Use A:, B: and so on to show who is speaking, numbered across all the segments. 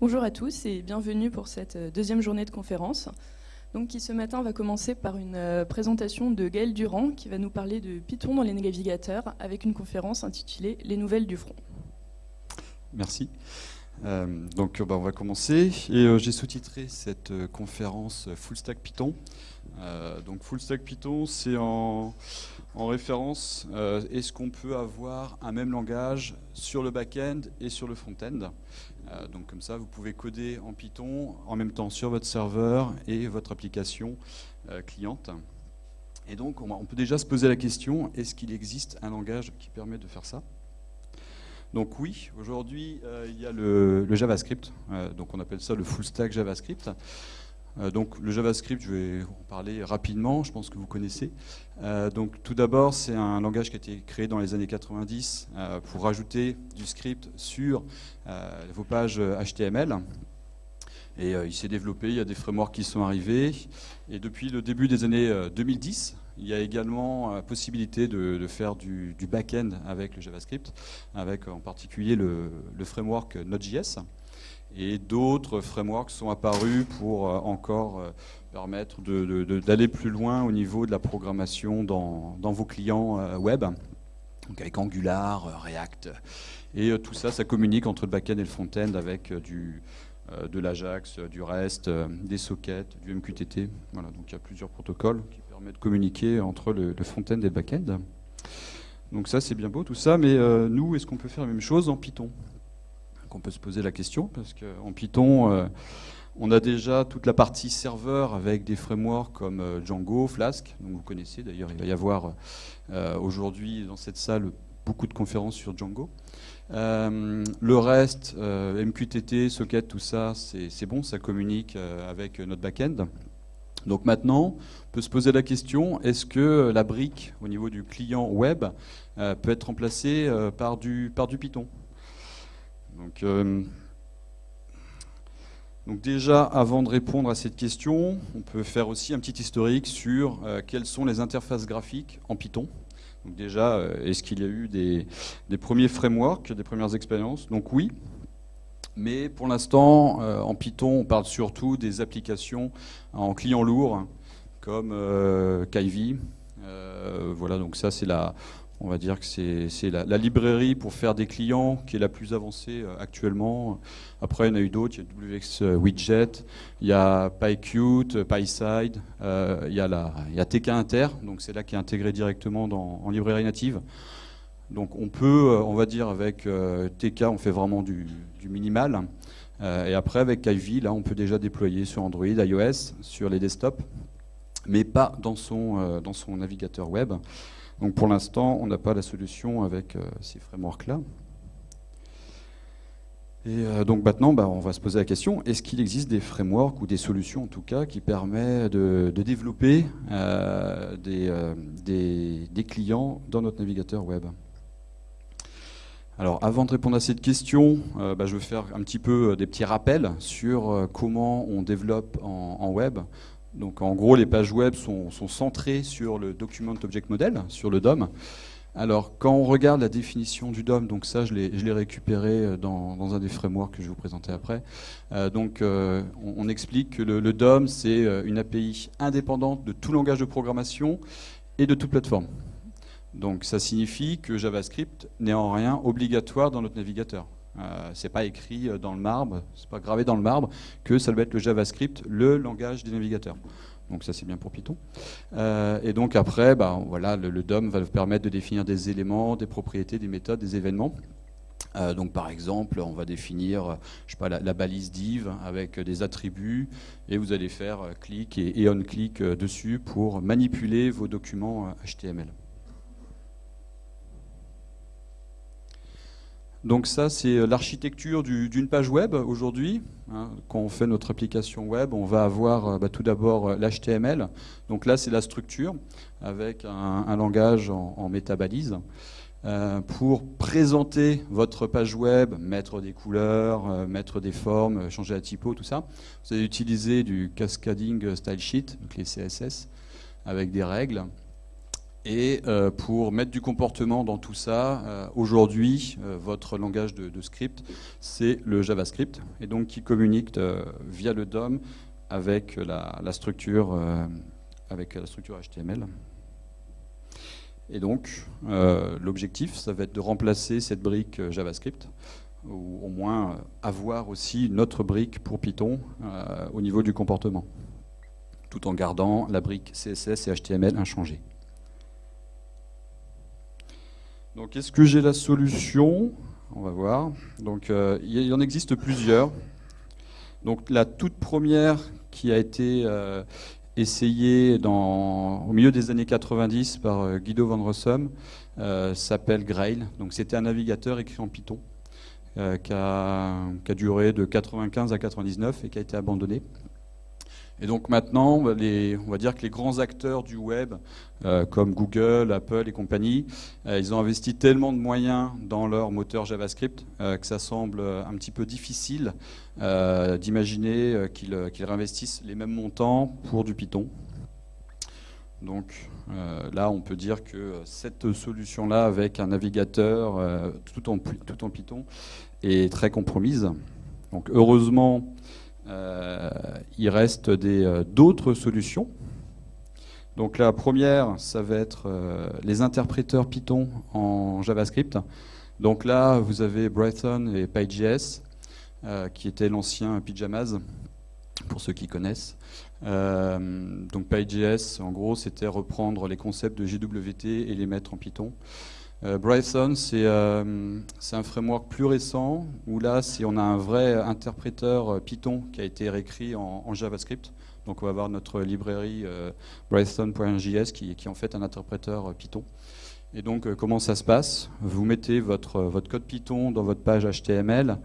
A: Bonjour à tous et bienvenue pour cette euh, deuxième journée de conférence. Donc, qui ce matin va commencer par une euh, présentation de Gaël Durand qui va nous parler de Python dans les navigateurs avec une conférence intitulée Les nouvelles du front.
B: Merci. Euh, donc bah, on va commencer et j'ai sous-titré cette conférence Full Stack Python. donc Full Stack Python, c'est en, en, référence est-ce qu'on peut avoir un même langage sur le back-end et sur le front-end? Donc comme ça, vous pouvez coder en Python en même temps sur votre serveur et votre application euh, cliente. Et donc, on, peut déjà se poser la question, est-ce qu'il existe un langage qui permet de faire ça? Donc oui, aujourd'hui, euh, il y a le, JavaScript, donc on appelle ça le full stack JavaScript. Euh, donc le JavaScript, je vais en parler rapidement, je pense que vous connaissez. Euh, donc tout d'abord, c'est un langage qui a été créé dans les années 90 euh, pour rajouter du script sur vos pages HTML. Et il s'est développé, il y a des frameworks qui sont arrivés. Et depuis le début des années 2010, il y a également la possibilité de, faire du, back-end avec le JavaScript, avec en particulier le, le framework Node.js et d'autres frameworks sont apparus pour euh, encore euh, permettre d'aller plus loin au niveau de la programmation dans, vos clients euh, web, donc avec Angular, React. Et tout ça, ça communique entre le back-end et le front-end avec du, de l'Ajax, du REST, des sockets, du MQTT. Voilà, donc il y a plusieurs protocoles qui permettent de communiquer entre le, front-end et le back-end. Donc ça, c'est bien beau tout ça, mais nous, est-ce qu'on peut faire la même chose en Python? Qu'on peut se poser la question, parce qu'en Python, euh, on a déjà toute la partie serveur avec des frameworks comme euh, Django, Flask, donc vous connaissez d'ailleurs, il va y avoir euh, aujourd'hui dans cette salle beaucoup de conférences sur Django. le reste, MQTT, Socket, tout ça, c'est bon, ça communique avec notre back-end. Donc maintenant, on peut se poser la question, est-ce que la brique au niveau du client web peut être remplacée par du Python? Donc, euh, donc, déjà, avant de répondre à cette question, on peut faire aussi un petit historique sur euh, quelles sont les interfaces graphiques en Python. Donc déjà, euh, est-ce qu'il y a eu des, premiers frameworks, des premières expériences? Donc oui, mais pour l'instant, en Python, on parle surtout des applications en client lourd, comme Kivy. voilà, donc ça c'est la, on va dire que c'est la, librairie pour faire des clients qui est la plus avancée euh, actuellement. Après, il y en a eu d'autres. Il y a WX euh, il y a PySide, euh, il, y a TK Inter, donc c'est là qui est intégré directement en librairie native. Donc on peut, on va dire avec TK, on fait vraiment du, minimal. et après, avec Ivy, là, on peut déjà déployer sur Android, iOS, sur les desktops, mais pas dans son navigateur web. Donc pour l'instant, on n'a pas la solution avec euh, ces frameworks-là. Et euh, donc maintenant, bah, on va se poser la question, est-ce qu'il existe des frameworks ou des solutions en tout cas qui permettent de, développer euh, des, clients dans notre navigateur web? Alors, avant de répondre à cette question, bah, je vais faire un petit peu des petits rappels sur comment on développe en web. Donc en gros, les pages web sont, centrées sur le Document Object Model, sur le DOM. Alors quand on regarde la définition du DOM, donc ça je l'ai récupéré euh, dans, un des frameworks que je vais vous présenter après, euh, donc euh, on, explique que le, DOM c'est une API indépendante de tout langage de programmation et de toute plateforme. Donc ça signifie que JavaScript n'est en rien obligatoire dans notre navigateur. Euh, c'est pas écrit euh, dans le marbre, c'est pas gravé dans le marbre que ça doit être le JavaScript, le langage des navigateurs. Donc ça c'est bien pour Python. Euh, et donc après, bah, voilà, le, DOM va vous permettre de définir des éléments, des propriétés, des méthodes, des événements. donc par exemple, on va définir je sais pas, la, balise div avec des attributs et vous allez faire clic et, on-click dessus pour manipuler vos documents HTML. Donc ça, c'est euh, l'architecture d'une page web aujourd'hui. Hein. quand on fait notre application web, on va avoir euh, bah, tout d'abord euh, l'HTML. Donc là, c'est la structure avec un, langage en, métabalise. pour présenter votre page web, mettre des couleurs, mettre des formes, changer la typo, tout ça, vous allez utiliser du cascading style sheet, donc les CSS, avec des règles. Et pour mettre du comportement dans tout ça, aujourd'hui, votre langage de, script, c'est le JavaScript, et donc qui communique via le DOM avec la, structure, avec la structure HTML. Et donc, euh, l'objectif, ça va être de remplacer cette brique euh, JavaScript, ou au moins euh, avoir aussi notre brique pour Python au niveau du comportement, tout en gardant la brique CSS et HTML inchangée. Donc, est-ce que j'ai la solution? On va voir. Donc, il y en existe plusieurs. Donc, la toute première qui a été essayé dans, au milieu des années 90 par euh, Guido van Rossum, euh, s'appelle Grail. Donc c'était un navigateur écrit en Python euh, qui, a, qui, a, duré de 95 à 99 et qui a été abandonné. Et donc maintenant, on va dire que les grands acteurs du web, euh, comme Google, Apple et compagnie, euh, ils ont investi tellement de moyens dans leur moteur JavaScript euh, que ça semble un petit peu difficile d'imaginer qu'ils réinvestissent les mêmes montants pour du Python. Donc là, on peut dire que cette solution-là, avec un navigateur tout, en, tout en Python, est très compromise. Donc heureusement, il reste euh, d'autres solutions. Donc la première, ça va être euh, les interpréteurs Python en JavaScript. Donc là, vous avez Brighton et PyJS, qui était l'ancien Pyjamas, pour ceux qui connaissent. donc PyJS, en gros, c'était reprendre les concepts de JWT et les mettre en Python. Euh, Brython, euh, c'est un framework plus récent où là, on a un vrai interpréteur euh, Python qui a été réécrit en, JavaScript, donc on va avoir notre librairie Brython.js qui, qui, est en fait un interpréteur Python. Et donc, comment ça se passe? Vous mettez votre, votre code Python dans votre page HTML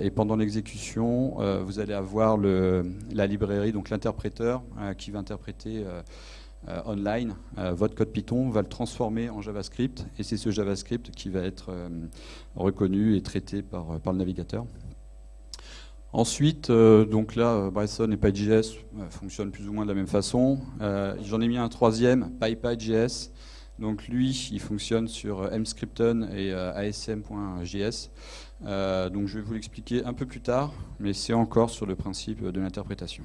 B: et pendant l'exécution, vous allez avoir le, la librairie, donc l'interpréteur qui va interpréter euh, online, euh, votre code Python va le transformer en JavaScript et c'est ce JavaScript qui va être euh, reconnu et traité par, le navigateur. Ensuite, donc là, Brython et PyJS fonctionnent plus ou moins de la même façon. J'en ai mis un troisième, PyPyJS. Donc lui, il fonctionne sur mscripton et asm.js. donc je vais vous l'expliquer un peu plus tard, mais c'est encore sur le principe de l'interprétation.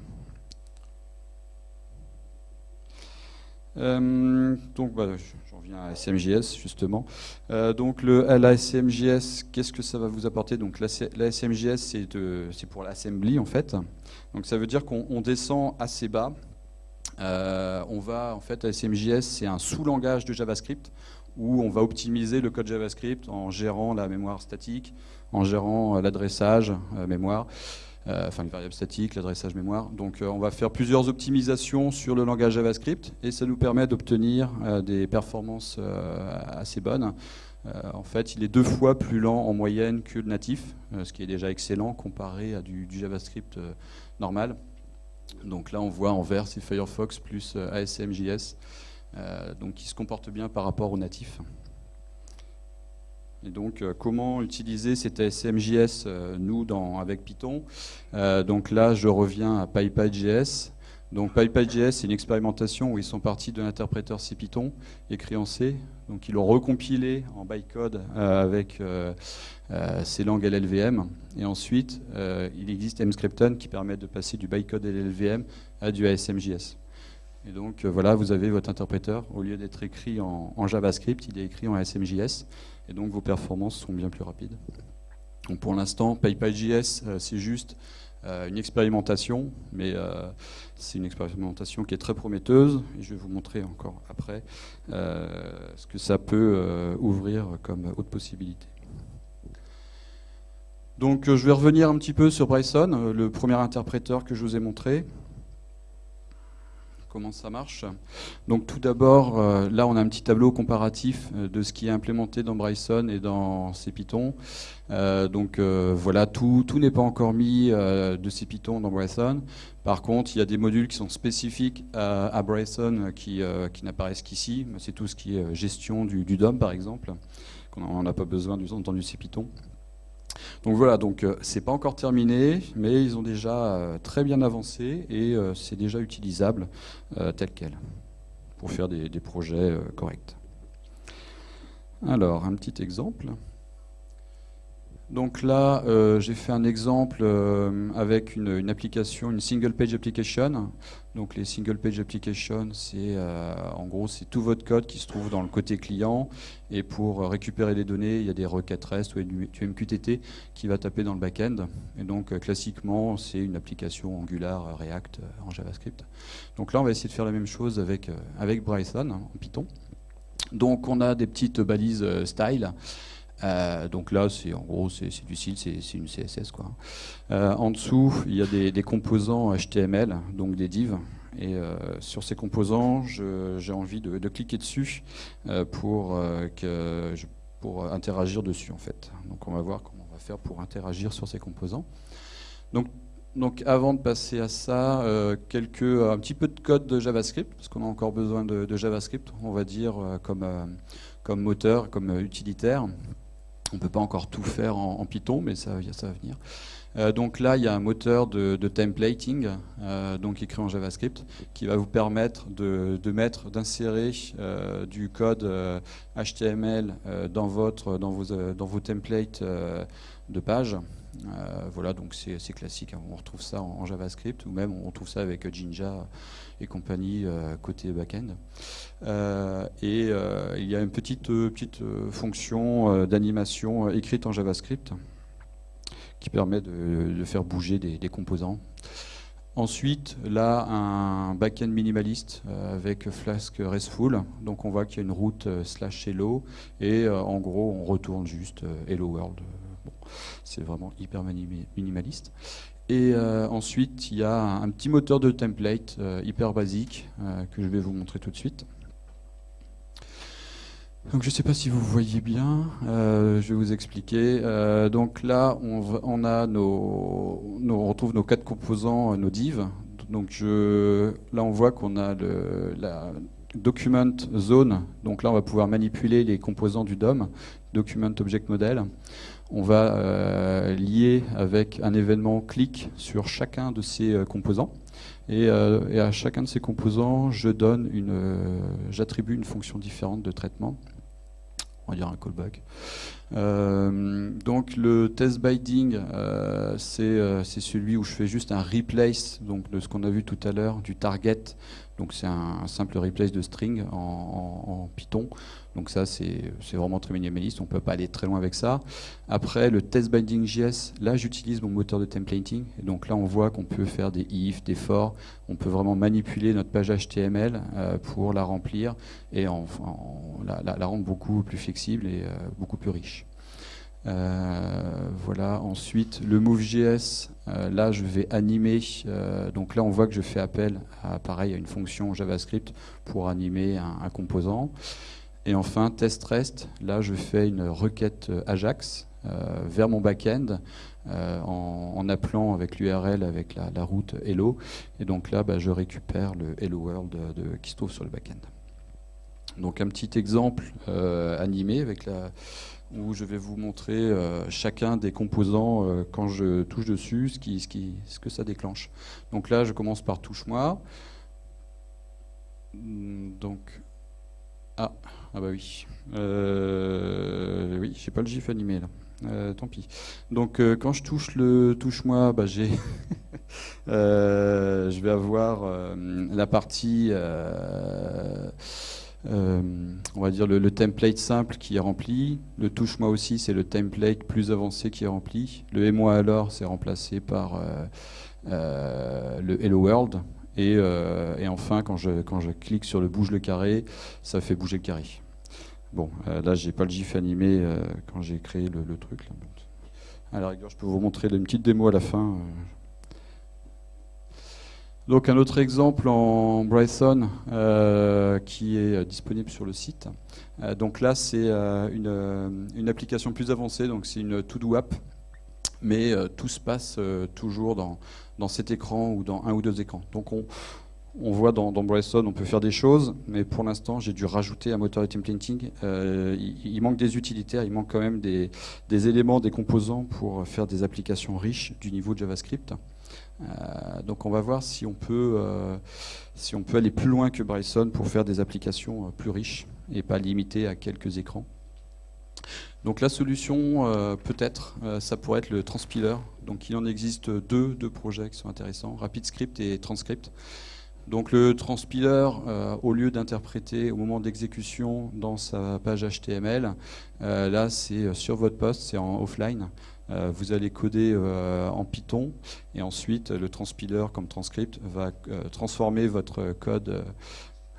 B: Euh, donc, bah, j'en viens à SMJS justement. Euh, donc, la SMJS, qu'est-ce que ça va vous apporter? Donc, la, SMJS, c'est pour l'assembly en fait. Donc, ça veut dire qu'on descend assez bas. Euh, on va, en fait, la SMJS, c'est un sous-langage de JavaScript où on va optimiser le code JavaScript en gérant la mémoire statique, en gérant l'adressage mémoire. Euh, enfin les variables statiques, l'adressage mémoire. Donc euh, on va faire plusieurs optimisations sur le langage JavaScript et ça nous permet d'obtenir euh, des performances assez bonnes. en fait, il est deux fois plus lent en moyenne que le natif, ce qui est déjà excellent comparé à du, JavaScript normal. Donc là, on voit en vert, c'est Firefox plus ASMJS, donc qui se comporte bien par rapport au natif. Et donc, euh, comment utiliser cet ASMJS, euh, nous, dans, avec Python? Euh, Donc là, je reviens à PyPyJS. Donc PyPyJS, c'est une expérimentation où ils sont partis de l'interpréteur CPython, écrit en C. Donc ils l'ont recompilé en bytecode avec ces langues LLVM. Et ensuite, il existe Mscripton qui permet de passer du bytecode LLVM à du ASMJS. Et donc voilà, vous avez votre interpréteur. Au lieu d'être écrit en, JavaScript, il est écrit en ASMJS et donc vos performances sont bien plus rapides. Donc pour l'instant, PyPyJS, euh, c'est juste euh, une expérimentation, mais euh, c'est une expérimentation qui est très prometteuse, et je vais vous montrer encore après ce que ça peut ouvrir comme autre possibilité. Donc je vais revenir un petit peu sur Bryson, le premier interpréteur que je vous ai montré comment ça marche. Donc tout d'abord, euh, là on a un petit tableau comparatif euh, de ce qui est implémenté dans Bryson et dans CPython. Euh, donc voilà, tout, tout n'est pas encore mis de CPython dans Bryson. Par contre, il y a des modules qui sont spécifiques à, Bryson qui, qui n'apparaissent qu'ici. C'est tout ce qui est gestion du, du DOM par exemple, qu'on n'a pas besoin du, dans du CPython. Donc voilà, donc euh, c'est pas encore terminé, mais ils ont déjà euh, très bien avancé et euh, c'est déjà utilisable tel quel pour faire des projets corrects. Alors, un petit exemple. Donc là, euh, j'ai fait un exemple euh, avec une, application, une single page application. Donc les single page applications, c'est euh, en gros c'est tout votre code qui se trouve dans le côté client. Et pour récupérer les données, il y a des requêtes REST ou du MQTT qui va taper dans le back-end. Et donc classiquement, c'est une application Angular, React en JavaScript. Donc là, on va essayer de faire la même chose avec avec Brython en Python. Donc on a des petites balises style. Euh, donc là, c'est en gros, c'est du style, c'est une CSS. Euh, en dessous, il y a des, composants HTML, donc des divs. Et euh, sur ces composants, j'ai envie de, cliquer dessus pour, interagir dessus en fait. Donc on va voir comment on va faire pour interagir sur ces composants. Donc, avant de passer à ça, un petit peu de code de JavaScript, parce qu'on a encore besoin de, JavaScript, on va dire, comme moteur, comme utilitaire. On ne peut pas encore tout faire en, Python, mais ça, va venir. Euh, donc là, il y a un moteur de, templating, euh, donc écrit en JavaScript, qui va vous permettre de, mettre, d'insérer euh, du code HTML dans vos, templates de page. voilà, donc c'est classique. Hein. On retrouve ça en, JavaScript, ou même on retrouve ça avec Jinja et compagnie côté backend. et il y a une petite, petite fonction d'animation écrite en JavaScript qui permet de, faire bouger des, composants. Ensuite, là, un backend minimaliste euh, avec Flask RESTful. Donc on voit qu'il y a une route euh, slash hello et euh, en gros on retourne juste hello world. c'est vraiment hyper minimaliste. Et ensuite, il y a un, petit moteur de template hyper basique que je vais vous montrer tout de suite. Donc je ne sais pas si vous voyez bien, euh, je vais vous expliquer. Euh, donc là, on, a nos, on retrouve nos quatre composants, euh, nos divs. Donc là, on voit qu'on a le, la document zone. Donc là, on va pouvoir manipuler les composants du DOM, document object model. On va lier avec un événement clic sur chacun de ces composants. Et, et, à chacun de ces composants, je donne une, j'attribue une fonction différente de traitement on va dire un callback. Euh, donc le test binding, euh, euh, c'est celui où je fais juste un replace donc de ce qu'on a vu tout à l'heure du target. Donc c'est un, simple replace de string en Python. Donc ça, c'est vraiment très minimaliste, on ne peut pas aller très loin avec ça. Après, le test binding JS, là, j'utilise mon moteur de templating. Donc là, on voit qu'on peut faire des if, des for, on peut vraiment manipuler notre page HTML euh, pour la remplir et la, rendre beaucoup plus flexible et euh, beaucoup plus riche. Euh, voilà. Ensuite, le Move.js, là, je vais animer. donc là, on voit que je fais appel à, pareil, à une fonction JavaScript pour animer un composant. Et enfin, test rest, là je fais une requête Ajax euh, vers mon backend euh, en, appelant avec l'URL avec la, route hello. Et donc là, bah, je récupère le hello world qui se trouve sur le backend. Donc un petit exemple euh, animé avec où je vais vous montrer chacun des composants quand je touche dessus, ce, ce, que ça déclenche. Donc là, je commence par touche-moi. Donc, ah, ah bah oui. Euh, oui, j'ai pas le gif animé là. Euh, tant pis. Donc euh, quand je touche le touche-moi, bah, j'ai, je vais avoir la partie, on va dire le, template simple qui est rempli. Le touche-moi aussi, c'est le template plus avancé qui est rempli. Le et moi alors, c'est remplacé par le Hello World. Et, enfin, quand je, quand je clique sur le bouge le carré, ça fait bouger le carré. Bon, euh, là, j'ai pas le GIF animé euh, quand j'ai créé le, truc. Là. À la rigueur, je peux vous montrer une petite démo à la fin. Euh. Donc un autre exemple en Brython qui est disponible sur le site. donc là c'est une, application plus avancée, donc c'est une to-do app, mais tout se passe toujours dans, dans cet écran ou dans un ou deux écrans. Donc on, on voit dans, Bryson, on peut faire des choses, mais pour l'instant, j'ai dû rajouter un moteur de templating. Euh, il, manque des utilitaires, il manque quand même des, éléments, des composants pour faire des applications riches du niveau de JavaScript. Euh, donc on va voir si on, peut, euh, si on peut aller plus loin que Bryson pour faire des applications plus riches et pas limitées à quelques écrans. Donc la solution, peut-être, ça pourrait être le transpiler. Donc il en existe deux, deux projets qui sont intéressants, RapidScript et Transcript. Donc le transpiler, euh, au lieu d'interpréter au moment d'exécution dans sa page HTML, euh, là c'est euh, sur votre poste, c'est en offline. vous allez coder en Python et ensuite le transpiler comme transcript va transformer votre code,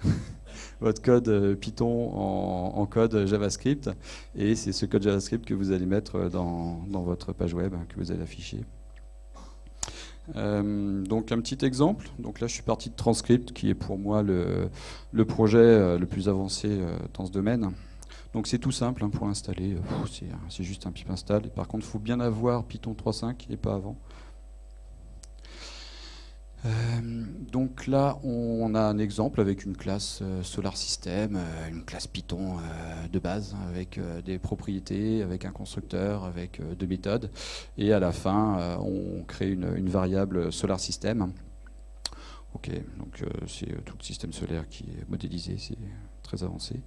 B: Python en, code JavaScript et c'est ce code JavaScript que vous allez mettre dans, dans votre page web que vous allez afficher. Euh, donc un petit exemple, donc là je suis parti de Transcript qui est pour moi le, projet euh, le plus avancé euh, dans ce domaine. Donc c'est tout simple hein, pour installer, c'est juste un pip install. Et par contre il faut bien avoir Python 3.5 et pas avant. Euh, donc là, on a un exemple avec une classe euh, Solar System, euh, une classe Python de base, avec des propriétés, avec un constructeur, avec deux méthodes. Et à la fin, on crée une, variable Solar System. Ok, donc c'est tout le système solaire qui est modélisé, c'est très avancé.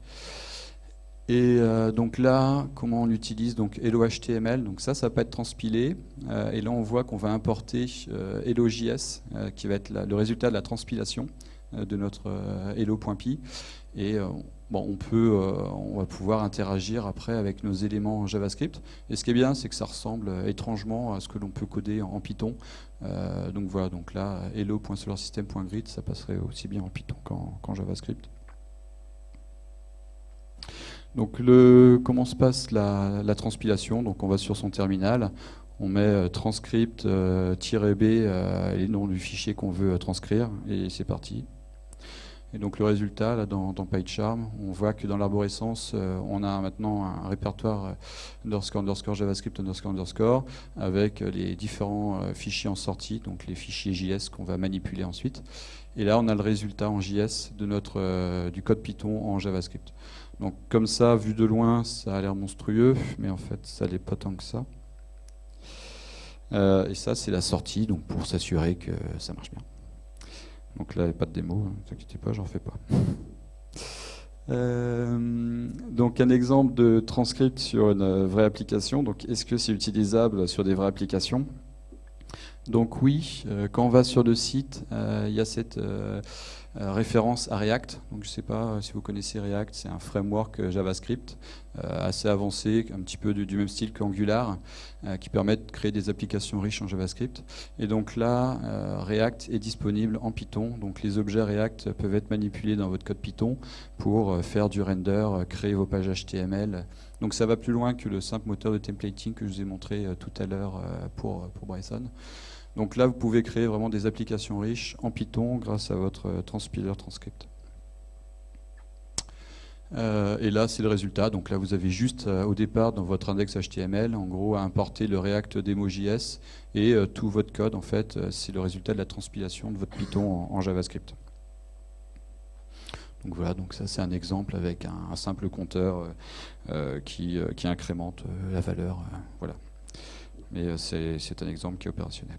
B: Et euh, donc là, comment on l'utilise Donc Hello HTML, donc ça, ça peut être transpilé. Euh, et là, on voit qu'on va importer euh, Hello.js, qui va être le résultat de la transpilation de notre Hello.py. Et bon, on peut, on va pouvoir interagir après avec nos éléments JavaScript. Et ce qui est bien, c'est que ça ressemble étrangement à ce que l'on peut coder en Python. donc voilà, donc là, hello.solarsystem.grid, ça passerait aussi bien en Python qu'en JavaScript. Donc comment se passe la, transpilation? Donc on va sur son terminal, on met euh, transcript-b euh, euh, et le nom du fichier qu'on veut transcrire et c'est parti. Et donc le résultat, là, dans, PyCharm, on voit que dans l'arborescence, on a maintenant un répertoire underscore, underscore, JavaScript, underscore, underscore, avec les différents fichiers en sortie, donc les fichiers JS qu'on va manipuler ensuite. Et là, on a le résultat en JS du code Python en JavaScript. Donc comme ça, vu de loin, ça a l'air monstrueux, mais en fait, ça n'est pas tant que ça. Euh, et ça, c'est la sortie, donc pour s'assurer que ça marche bien. Donc là, il n'y a pas de démo, ne vous inquiétez pas, j'en fais pas. Euh, donc un exemple de transcript sur une vraie application. Donc est-ce que c'est utilisable sur des vraies applications? Donc oui, euh, quand on va sur le site, il y a cette euh, référence à React. Donc, je ne sais pas euh, si vous connaissez React, c'est un framework euh, JavaScript assez avancé, un petit peu du, même style qu'Angular, qui permet de créer des applications riches en JavaScript. Et donc là, React est disponible en Python. Donc les objets React peuvent être manipulés dans votre code Python pour faire du render, créer vos pages HTML. Donc ça va plus loin que le simple moteur de templating que je vous ai montré tout à l'heure pour, pour Bryson. Donc là, vous pouvez créer vraiment des applications riches en Python grâce à votre euh, transpiler transcript. Euh, et là, c'est le résultat. Donc là, vous avez juste euh, au départ dans votre index HTML, en gros, à importer le React Demo.js et tout votre code, en fait, c'est le résultat de la transpilation de votre Python en, JavaScript. Donc voilà, donc ça c'est un exemple avec un, simple compteur qui, qui, incrémente la valeur. voilà. Mais c'est un exemple qui est opérationnel.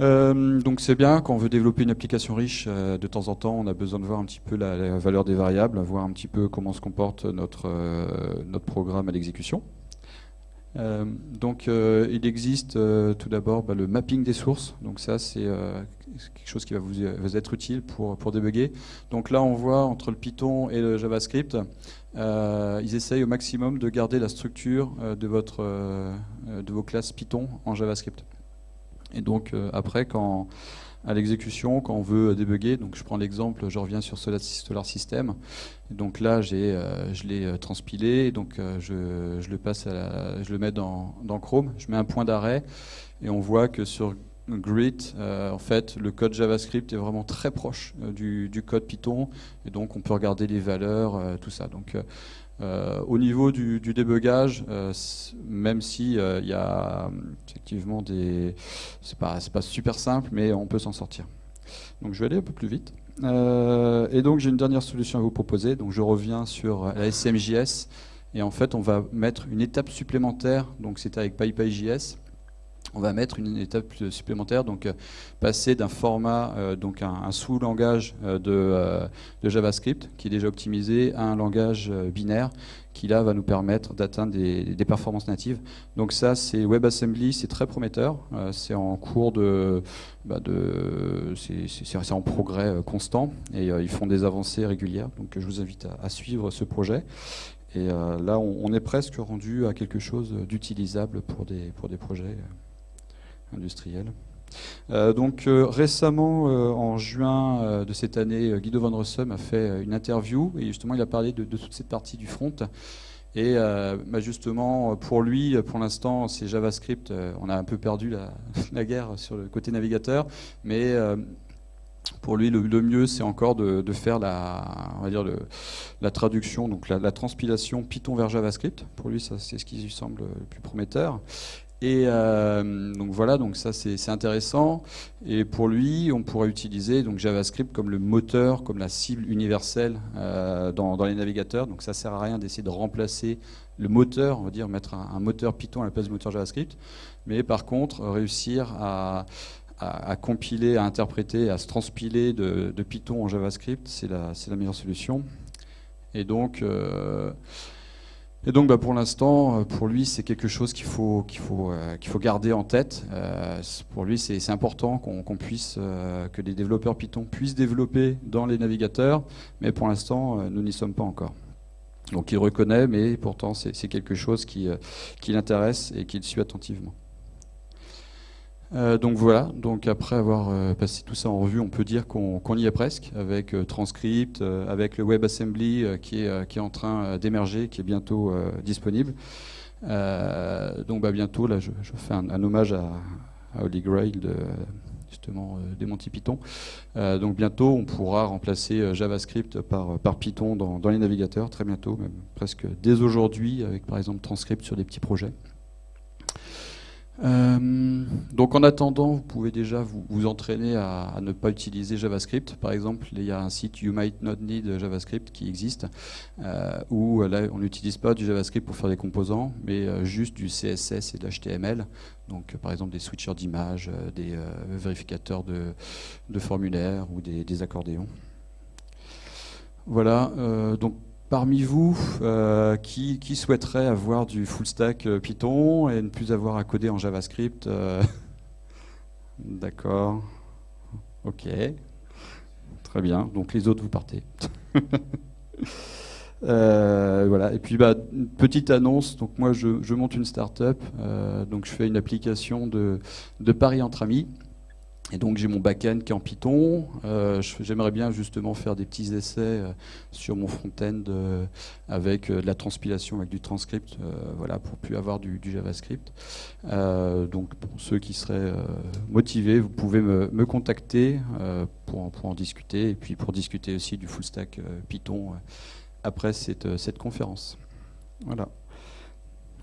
B: Euh, donc c'est bien, quand on veut développer une application riche, euh, de temps en temps, on a besoin de voir un petit peu la, valeur des variables, voir un petit peu comment se comporte notre, euh, notre programme à l'exécution. donc il existe tout d'abord bah, le mapping des sources, donc ça c'est quelque chose qui va vous, être utile pour, pour débugger. Donc là on voit entre le Python et le JavaScript, ils essayent au maximum de garder la structure de, votre, de vos classes Python en JavaScript. Et donc euh, après, quand à l'exécution, quand on veut débugger, donc je prends l'exemple, je reviens sur Solar System. donc là, euh, je l'ai euh, transpilé, je, le passe, je le mets dans, Chrome, je mets un point d'arrêt, et on voit que sur Grid, en fait, le code JavaScript est vraiment très proche du, du, code Python, et donc on peut regarder les valeurs, tout ça. Donc euh, au niveau du, débugage, euh, même si euh, il y a effectivement des, c'est pas, pas super simple, mais on peut s'en sortir. Donc je vais aller un peu plus vite. Et donc j'ai une dernière solution à vous proposer. Donc je reviens sur la SMJS. Et en fait, on va mettre une étape supplémentaire. Donc c'est avec PyPyJS on va mettre une étape supplémentaire, donc euh, passer d'un format, euh, donc un, sous-langage euh, de, JavaScript qui est déjà optimisé à un langage binaire qui là va nous permettre d'atteindre des, performances natives. Donc ça, c'est WebAssembly, c'est très prometteur, c'est en cours de, bah c'est en progrès constant et ils font des avancées régulières. Donc je vous invite à, suivre ce projet. Et là, on, est presque rendu à quelque chose d'utilisable pour des projets industriel. Euh, donc euh, récemment, euh, en juin de cette année, Guido van Rossum a fait une interview et justement il a parlé de, toute cette partie du front. Et bah, justement, pour lui, pour l'instant, c'est JavaScript. on a un peu perdu la, guerre sur le côté navigateur, mais pour lui, le, mieux, c'est encore de, faire la, on va dire la traduction, donc la, la, transpilation Python vers JavaScript. Pour lui, c'est ce qui lui semble le plus prometteur. Et euh, donc voilà, donc ça c'est intéressant. Et pour lui, on pourrait utiliser donc JavaScript comme le moteur, comme la cible universelle euh, dans, les navigateurs. Donc ça sert à rien d'essayer de remplacer le moteur, on va dire mettre un, moteur Python à la place du moteur JavaScript. Mais par contre, réussir à, compiler, à interpréter, à se transpiler de, Python en JavaScript, c'est la, meilleure solution. Et donc euh, et donc bah, pour l'instant, euh, pour lui, c'est quelque chose qu'il faut, faut, euh, faut garder en tête. Euh, pour lui, c'est important qu'on puisse, que les développeurs Python puissent développer dans les navigateurs, mais pour l'instant, nous n'y sommes pas encore. Donc il reconnaît, mais pourtant c'est quelque chose qui l'intéresse et qu'il suit attentivement. Euh, donc voilà, donc après avoir euh, passé tout ça en revue, on peut dire qu'on y est presque, avec euh, Transcript, avec le WebAssembly qui, est, en train d'émerger, qui est bientôt disponible. donc bah, bientôt, là je, fais un, hommage à, Holy Grail justement des Python. donc bientôt, on pourra remplacer JavaScript par, par Python dans, dans, les navigateurs, très bientôt, même presque dès aujourd'hui, avec par exemple Transcript sur des petits projets. Euh, donc en attendant, vous pouvez déjà vous, entraîner à, ne pas utiliser JavaScript. Par exemple, il y a un site You Might Not Need JavaScript qui existe, euh, où là on n'utilise pas du JavaScript pour faire des composants, mais euh, juste du CSS et de l'HTML. Donc par exemple des switchers d'images, des vérificateurs de, formulaires ou des, des accordéons. Voilà, donc parmi vous euh, qui, souhaiterait avoir du full stack euh, Python et ne plus avoir à coder en JavaScript euh, D'accord. Ok. Très bien. Donc les autres, vous partez. voilà. Et puis, bah, une petite annonce. Donc moi, je, monte une startup. donc je fais une application de paris entre amis. Et donc j'ai mon back-end qui est en Python. Euh, j'aimerais bien justement faire des petits essais euh, sur mon front-end euh, avec de la transpilation, avec du transcript, voilà, pour plus avoir du, JavaScript. donc pour ceux qui seraient motivés, vous pouvez me, contacter pour, en discuter et puis pour discuter aussi du full stack Python après cette, cette conférence. Voilà.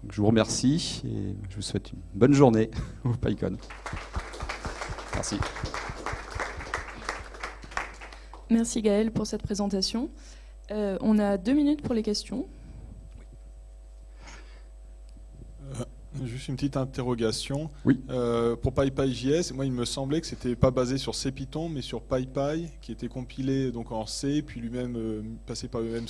B: je vous remercie et je vous souhaite une bonne journée au PyCon. Merci.
A: Merci Gaël pour cette présentation. Euh, on a deux minutes pour les questions.
C: Euh, juste une petite interrogation.
B: Oui.
C: Euh, pour PyPyJS, moi il me semblait que c'était pas basé sur CPython, mais sur PyPy, qui était compilé donc en C, puis lui-même passé par le même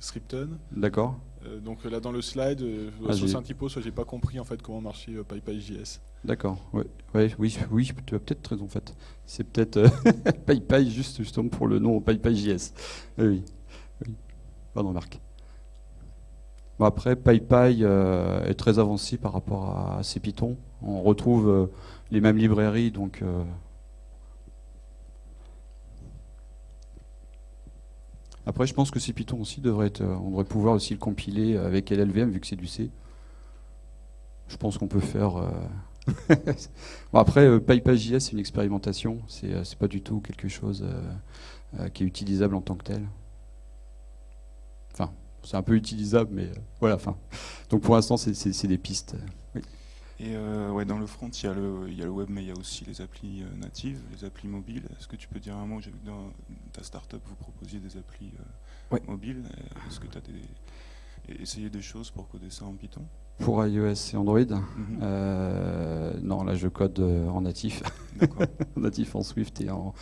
C: scripton.
B: D'accord.
C: Euh, donc là dans le slide, ah, soit c'est un typo, soit j'ai pas compris en fait comment marchait euh, PyPyJS.
B: D'accord, ouais. oui, oui, tu as peut-être raison en fait. C'est peut-être PyPy juste justement pour le nom PyPyJS. Oui, oui. Pardon Marc. Bon, après, PyPy est très avancé par rapport à CPython. On retrouve les mêmes librairies, donc Après, je pense que C Python aussi devrait être, on devrait pouvoir aussi le compiler avec LLVM vu que c'est du C. Je pense qu'on peut faire. Euh, bon, après, euh, PyPyJS, c'est une expérimentation. C'est euh, pas du tout quelque chose qui est utilisable en tant que tel. Enfin, c'est un peu utilisable, mais voilà. Donc pour l'instant, c'est des pistes.
D: Et euh, ouais, dans le front, il y, a le, il y a le web, mais il y a aussi les applis euh, natives, les applis mobiles. Est-ce que tu peux dire un mot? J'ai vu que dans ta startup, vous proposiez des applis euh,
B: Ouais.
D: mobiles. Euh, Est-ce que tu as des, essayé des choses pour coder ça en Python?
B: Pour iOS et Android,
D: Mhm.
B: non, là je code en natif, en natif en Swift et en,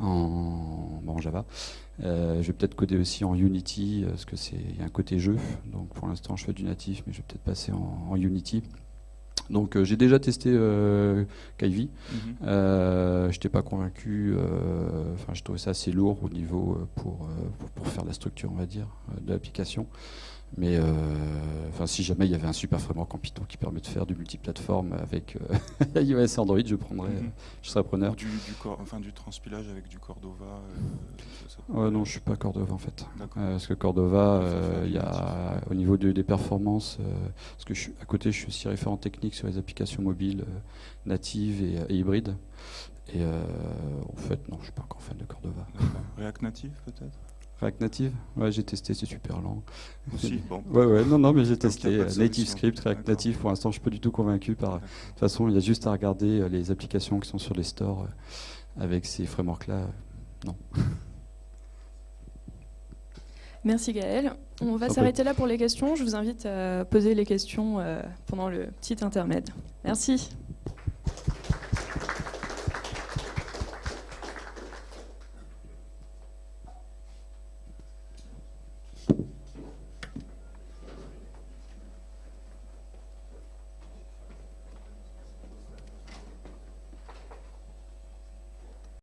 B: en, bon, en Java. Je vais peut-être coder aussi en Unity, parce que c'est il y a un côté jeu. Donc pour l'instant, je fais du natif, mais je vais peut-être passer en, en Unity. Donc euh, j'ai déjà testé euh, Kivy.
D: Mhm.
B: Euh, je n'étais pas convaincu. euh, Enfin, je trouvais ça assez lourd au niveau euh, pour, euh, pour, pour faire la structure, on va dire, de l'application. Mais euh, enfin, si jamais il y avait un super framework en Python qui permet de faire du multiplateforme avec euh, iOS et Android, je prendrais,
D: Mhm.
B: je serais preneur.
D: Du, enfin, du transpilage avec du Cordova. euh,
B: Ouais, non, je suis pas Cordova en fait. Parce que Cordova, il y a au niveau de- des performances, parce que je suis, à côté, je suis aussi référent technique sur les applications mobiles natives et, et hybrides. Et euh, en fait, non, je suis pas encore fan de Cordova.
D: React Native peut-être?
B: React Native Ouais, j'ai testé, c'est super lent.
D: Aussi. Bon.
B: Ouais, ouais, non, non, mais j'ai testé. euh, Native. Script, React. Native, pour l'instant, je suis pas du tout convaincu par. De toute façon, il y a juste à regarder euh, les applications qui sont sur les stores euh, avec ces frameworks-là. Non.
A: Merci Gaël. On va s'arrêter là pour les questions. Je vous invite à poser les questions pendant le petit intermède. Merci.